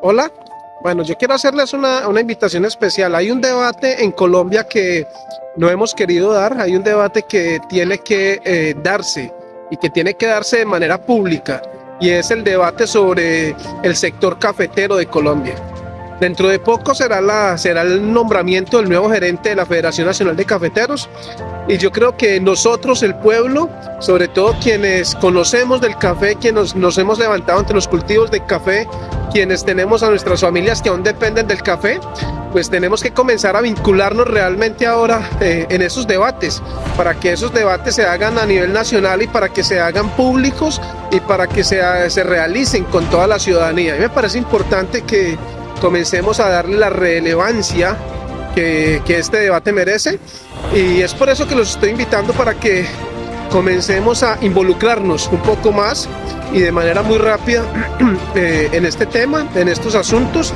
Hola, bueno, yo quiero hacerles una, una, invitación especial. Hay un debate en Colombia que no hemos querido dar, hay un debate que tiene que eh, darse y que tiene que darse de manera pública y es el debate sobre el sector cafetero de Colombia. Dentro de poco será, la, será el nombramiento del nuevo gerente de la Federación Nacional de Cafeteros y yo creo que nosotros, el pueblo, sobre todo quienes conocemos del café, quienes nos, nos hemos levantado ante los cultivos de café, quienes tenemos a nuestras familias que aún dependen del café, pues tenemos que comenzar a vincularnos realmente ahora eh, en esos debates, para que esos debates se hagan a nivel nacional y para que se hagan públicos y para que se, se realicen con toda la ciudadanía. A mí me parece importante que comencemos a darle la relevancia que, que este debate merece. Y es por eso que los estoy invitando para que comencemos a involucrarnos un poco más y de manera muy rápida eh, en este tema, en estos asuntos.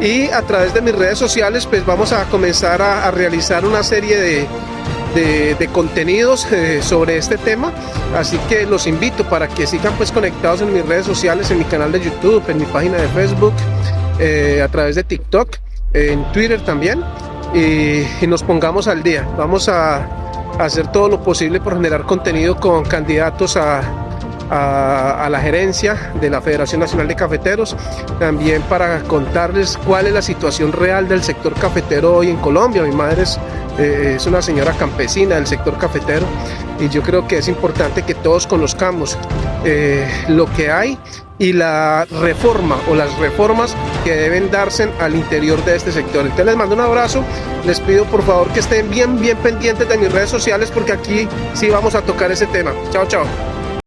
Y a través de mis redes sociales pues vamos a comenzar a, realizar una serie de, de, de contenidos eh, sobre este tema. Así que los invito para que sigan pues conectados en mis redes sociales, en mi canal de YouTube, en mi página de Facebook eh, a través de TikTok, en Twitter también y, y nos pongamos al día. Vamos a, a, hacer todo lo posible por generar contenido con candidatos a, a, la gerencia de la Federación Nacional de Cafeteros, también para contarles cuál es la situación real del sector cafetero hoy en Colombia. Mi madre es, eh, es una señora campesina del sector cafetero y yo creo que es importante que todos conozcamos eh, lo que hay y la reforma o las reformas que deben darse al interior de este sector. Entonces les mando un abrazo, les pido por favor que estén bien bien pendientes de mis redes sociales porque aquí sí vamos a tocar ese tema. Chao, chao.